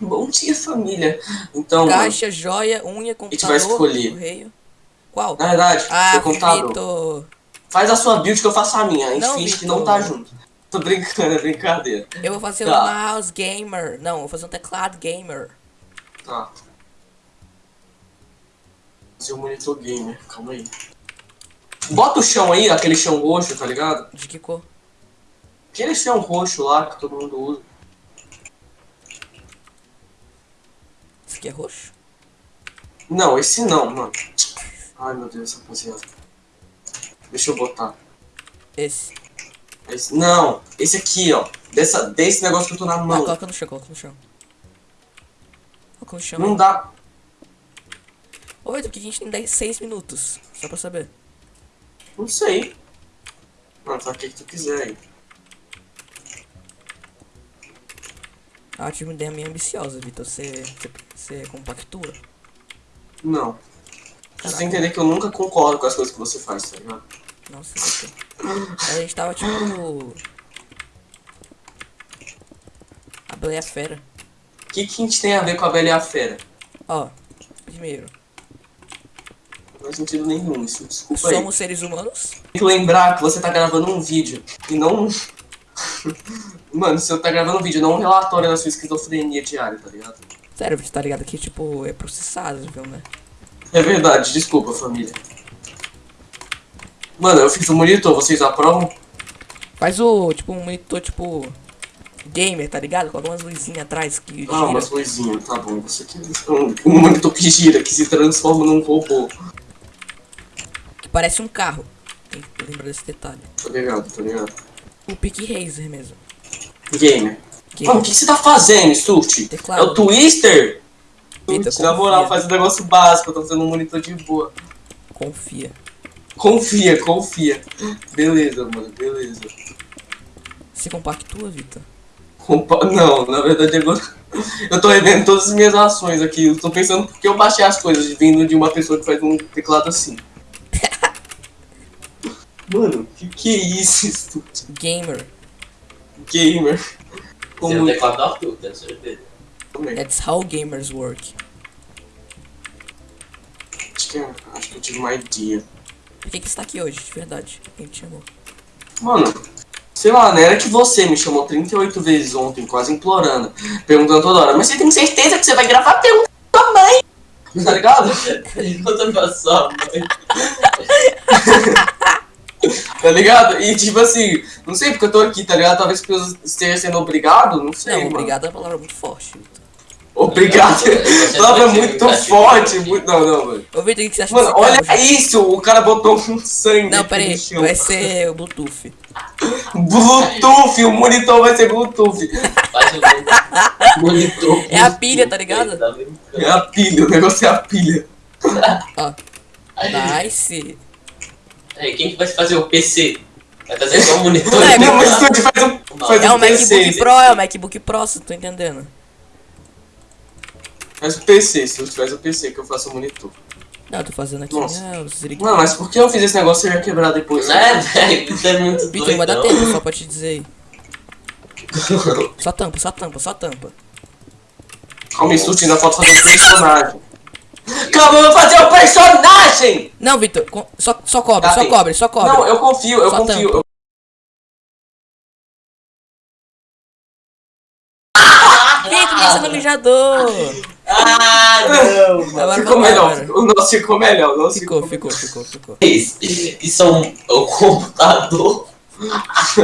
Bom dia, família. Então, mano, Caixa, joia, unha, computador, vai escolher. correio. Qual? na verdade, Ah, computador. Vitor. Faz a sua build que eu faço a minha. A gente Não, finge que não tá junto. Tô brincando, é brincadeira. Eu vou fazer Tá. um mouse gamer. Não, vou fazer um teclado gamer. Tá. Seu monitor gamer, calma aí. Bota o chão aí, aquele chão roxo, tá ligado? De que cor? Aquele chão roxo lá que todo mundo usa. Esse aqui é roxo? Não, esse não, mano. Ai meu Deus, rapaziada. Deixa eu botar. Esse. Esse, não, esse aqui, ó. Dessa, desse negócio que eu tô na Ah, mão. coloca no chão, coloca no chão. Coloca no chão. Não aí. dá. Oi, porque a gente tem 10, 6 minutos. Só pra saber. Não sei. Mano, tá o que que tu quiser aí. Ah, tive uma ideia meio ambiciosa, Vitor. Você, você, você compactua? Não. Você Caraca. tem que entender que eu nunca concordo com as coisas que você faz, tá ligado? Nossa. A gente tava tipo. A Bela e a Fera. O que, que a gente tem a ver com a Bela e a Fera? Ó, primeiro, Não faz sentido nenhum isso, desculpa aí. somos seres humanos. Tem que lembrar que você tá gravando um vídeo e não. um- Mano, você tá gravando um vídeo, não um relatório da sua esquizofrenia diária, tá ligado? Sério, você tá ligado que, tipo, é processado, viu, né? É verdade, desculpa, família. Mano, eu fiz o monitor, vocês aprovam? Faz o, tipo, um monitor, tipo, gamer, tá ligado? Com algumas luzinhas atrás que gira. Ah, umas luzinhas, tá bom. Você quer um, um monitor que gira, que se transforma num robô. Que parece um carro. Tem que lembrar desse detalhe. Tô ligado, tô ligado. O Pick Razer mesmo. Gamer. Mano, o que que você tá fazendo? Teclado. É o Twister? Sturt, na moral, faz um negócio básico, eu tô fazendo um monitor de boa. confia. Confia, confia. Beleza, mano, beleza. Se compactua, Vitor. Compa- Não, na verdade agora. Eu tô revendo todas as minhas ações aqui. Eu tô pensando porque eu baixei as coisas vindo de uma pessoa que faz um teclado assim. Mano, que que é isso? Gamer. Gamer. Você Como não teclado da Arthur, tenho certeza. também. That's how gamers work. Acho que, é- acho que eu tive uma ideia. Por que, que você tá aqui hoje, de verdade? Quem te chamou? Mano, sei lá, não era que você me chamou 38 vezes ontem, quase implorando, perguntando toda hora, mas você tem certeza que você vai gravar? Pergunta pra sua mãe! Tá ligado? Pergunta pra sua mãe. Tá ligado? E tipo assim, não sei porque eu tô aqui, tá ligado? Talvez porque eu esteja sendo obrigado, não sei. Não, mano. obrigado é uma palavra muito forte. Obrigado. Palavra ser muito forte. Muito... Não, não, mano. Ô, Vitor, o que você acha Mano, olha carro, isso! O cara botou um sangue. Não, pera aí. Vai ser o Bluetooth. Bluetooth, o monitor vai ser Bluetooth. Faz o monitor. É a pilha, tá ligado? É a pilha, o negócio é a pilha. Ó. Nice. Aí, quem que vai fazer o PC? Vai fazer só o monitor? É, Não, mas tu faz um, faz É um o PC. MacBook Pro, é o MacBook Pro, você tá entendendo? Faz o PC, se tu faz o PC que eu faço o monitor. Não, eu tô fazendo aqui Nossa. zirigui- Mano, mas por que eu fiz esse negócio e ia quebrar depois? Né, velho? Isso é muito Vitor, não vai dar tempo só pra te dizer aí. Só tampa, só tampa, só tampa. Calma aí, Surti, ainda falta fazer um personagem. Calma, eu vou fazer o personagem! Não, Vitor, só, só cobre, Tá só bem. cobre, só cobre. Não, eu confio, eu Só confio. tampa. Vitor, você não mijador? Ah, não, mano. Agora Ficou melhor, agora. o nosso ficou melhor, o nosso Ficou, ficou, ficou, ficou. Isso, isso é um, é um computador.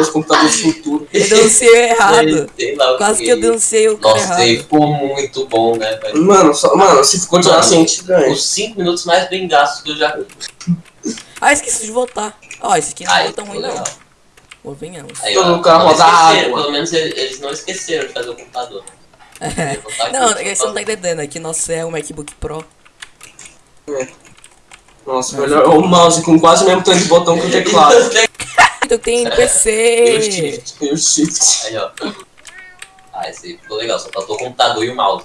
Os computadores futuros. Eu denunciei errado. Sei lá o Quase que eu denunciei o cara Nossa, errado. aí ficou muito bom, né, velho? Mano, só, mano, se Mano, assim, a gente ganha. Os 5 minutos mais bem gastos que eu já Ah, esqueci de votar. Ó, esse aqui não Aí, é tão ruim, ficou não. legal. Convenhamos. Aí, Todo ó, carro água. Pelo menos eles não esqueceram de fazer o computador. Aqui, Não, é que você não tá entendendo. Aqui nosso é o MacBook Pro. Nossa, melhor é o mouse com quase o mesmo tanto de botão que o teclado. Então tem E o PC. shift. E o shift. Aí, ó. Ah, esse aí ficou legal, só faltou o computador e o mouse.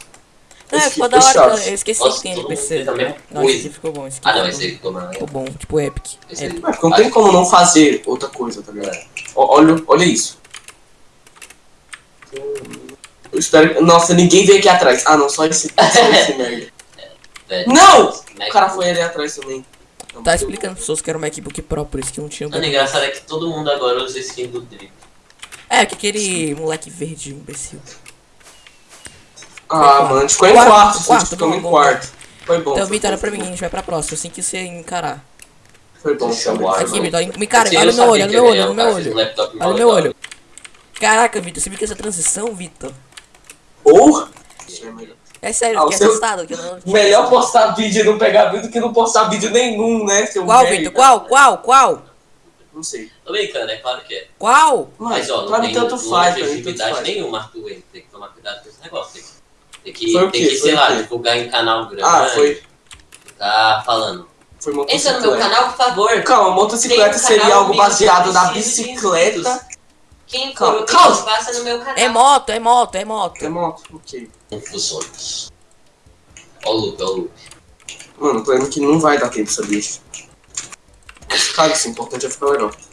Não, Esse ficou da hora. Eu esqueci Nossa, que tem NPC. fez a mesma Não, esse ficou bom. Esse aqui Ah, não, esse aí ficou mais Ficou bom, tipo Epic. Esse aí. Epic. Mas não tem como não fazer outra coisa, tá ligado? Ó, Olha, olha isso. Eu espero que... Nossa, ninguém veio aqui atrás. Ah, não, só esse, só esse merda. Não! O cara foi ali atrás também. Tá explicando pessoas que era um MacBook Pro, por isso que não tinha o Mano, engraçado é que todo mundo agora usa skin do Drip. É, que aquele moleque verde imbecil. Ah, mano, a gente ficou em Quarto, quarto. a quarto, gente ficou bom, em bom, quarto. Foi bom. Então, era pra mim, a gente vai pra próxima, assim que você encarar. Foi bom, bom. guardar. Aqui, Vitor, me cara, olha meu olho, olha meu olho, olha no meu olho. Olha meu olho. Caraca, Vitor, você viu que essa transição, Vitor? Ou... É sério, Ah, fiquei seu- assustado. Que não... Melhor postar vídeo e não pegar vídeo do que não postar vídeo nenhum, né, seu Qual? Vitor? Qual, qual, qual? Não sei. Tô brincando, é claro que é. Qual? Mas ó, não tem tanto faz, tanto objetividade faz. nenhuma, Arthur. Tem que tomar cuidado com esse negócio. Tem que, tem que, Foi tem que sei lá, divulgar em canal grande. Ah, foi, Tá falando. foi Entra no meu canal, por favor. Calma, motocicleta um seria algo baseado na bicicleta. Quem Calma, calma. passa no meu canal. É moto, é moto, é moto. É moto? Ok. Confusões. Ó o loop, ó o loop. Mano, o problema é que não vai dar tempo essa bicho. Mas, cara, isso, o importante é ficar legal. Só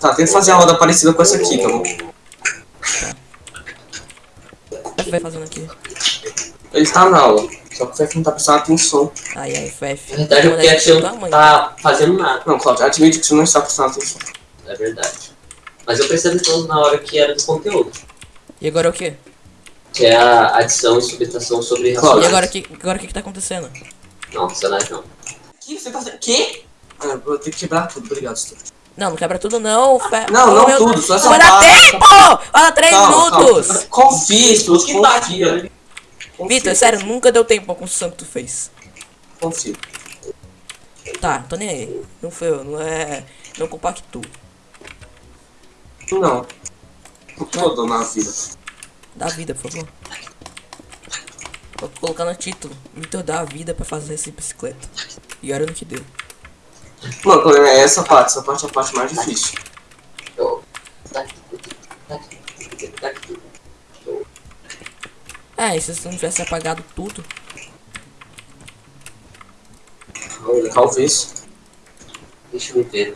Tá, tenta fazer a roda parecida com essa aqui, tá bom? O que vai fazendo aqui? Ele tá na aula, só que o Fef não tá prestando atenção. Ai, ai, FF. Na verdade, a tia não tá fazendo nada. Não, Claudio, admite que você não está prestando atenção. É verdade. Mas eu prestei atenção na hora que era do conteúdo. E agora o quê? Que é a adição e subtração sobre racionais. E agora o que, agora o que que tá acontecendo? Não, racionais não. Que? Você tá fazendo? Que? Ah, vou ter que quebrar tudo, obrigado, Stuart. Não, não quebra tudo não, fe... Não, não meu- tudo, só essa vai dar parte. tempo! Olha, 3 minutos! Calma. Confia, Stuart, Que tá confia. Vitor, sério, nunca deu tempo pra construção que tu fez. Confia. Tá, tô nem aí. Não foi eu, não é. Não compacto. Não. Tudo na vida. Dá vida, por favor. Vou colocar no título. Vitor dá a vida pra fazer essa bicicleta. E olha no que deu. Mano, o problema é essa parte, essa parte é a parte mais difícil. Eu- tá aqui, tá aqui, tá aqui. Ah, e se você não tivesse apagado tudo? Talvez. Deixa eu ver.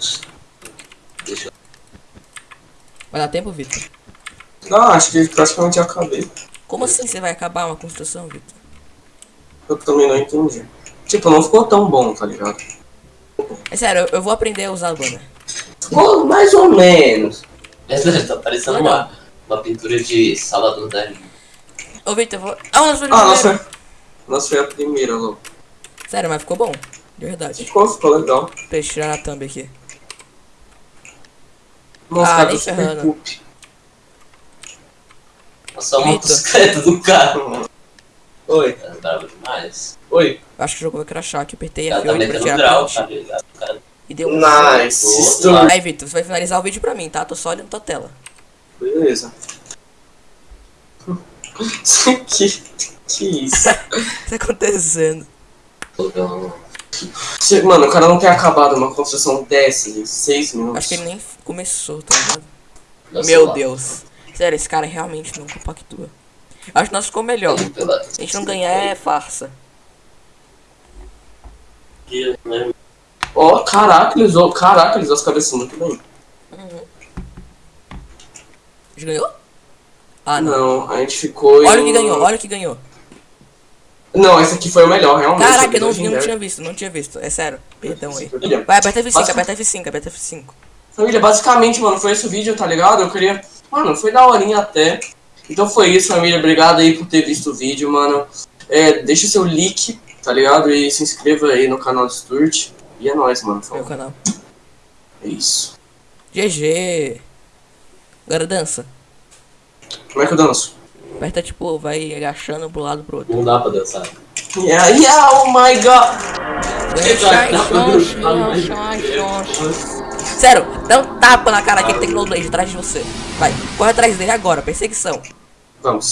Deixa eu... Vai dar tempo, Vitor? Não, acho que praticamente acabei. Como assim você vai acabar uma construção, Vitor? Eu também não entendi. Tipo, não ficou tão bom, tá ligado? É sério, eu, vou aprender a usar a banner. Ficou mais ou menos. Essa tá parecendo uma, uma pintura de Salvador Dali. Ô, Vitor, eu vou. Ah, nós foi Ah, nossa. Nossa, foi a primeira, louco. Sério, mas ficou bom. De verdade. Ficou, ficou legal. Deixa eu tirar a thumb aqui. Nossa, Ah, cara, nem ferrando. Nossa, a motocicleta do carro. Oi, É bravo demais. Oi. Eu acho que o jogo vai crashar aqui. Apertei Ela tá F8 pra tirar print. tá ligado? O cara E deu um. Nice. Aí, Vitor, você vai finalizar o vídeo pra mim, tá? Tô só olhando tua tela. Beleza. que, que isso? O que tá acontecendo? Mano, o cara não tem acabado uma construção dessa em 6 minutos. Acho que ele nem começou, tá ligado? Meu Meu celular. Deus. Sério, esse cara realmente não compactua. Acho que nós ficou melhor. A gente não ganhar é farsa. Né? Ó, caraca, ele usou. Caraca, ele usou as cabeças muito bem. A gente ganhou? Ah, não. Não, a gente ficou. Olha o que ganhou, olha o que ganhou. Não, esse aqui foi o melhor, realmente. Caraca, eu não, eu não tinha visto, não tinha visto. É sério. Perdão aí. Vai, aperta F5, Basta- aperta F5, aperta F5. família, basicamente, mano, foi esse o vídeo, tá ligado? Eu queria. Mano, foi daorinha até. Então foi isso, família. Obrigado aí por ter visto o vídeo, mano. É, deixa seu like, tá ligado? E se inscreva aí no canal do Sturt. E é nóis, mano. Meu Falou. canal. É isso. GG. Agora dança. Como é que eu danço? Aperta tipo, vai agachando pro lado pro outro. Não dá pra dançar. Yeah, yeah, oh my god! Sério, dá um tapa na cara aqui que tem Knowledge atrás de você. Vai, corre atrás dele agora, perseguição. Vamos.